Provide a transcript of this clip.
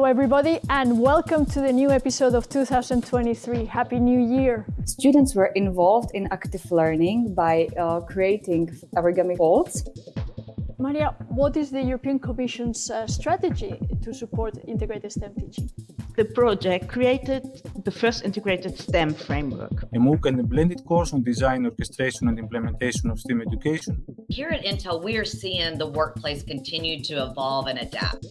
Hello, everybody, and welcome to the new episode of 2023. Happy New Year! Students were involved in active learning by uh, creating origami folds. Maria, what is the European Commission's uh, strategy to support integrated STEM teaching? The project created the first integrated STEM framework. A MOOC and a blended course on design, orchestration and implementation of STEM education. Here at Intel, we are seeing the workplace continue to evolve and adapt.